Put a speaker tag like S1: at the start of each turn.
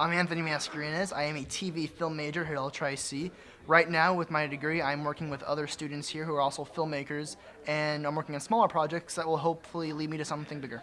S1: I'm Anthony Mascarenas. I am a TV film major here at LTRI-C. Right now, with my degree, I'm working with other students here who are also filmmakers, and I'm working on smaller projects that will hopefully lead me to something bigger.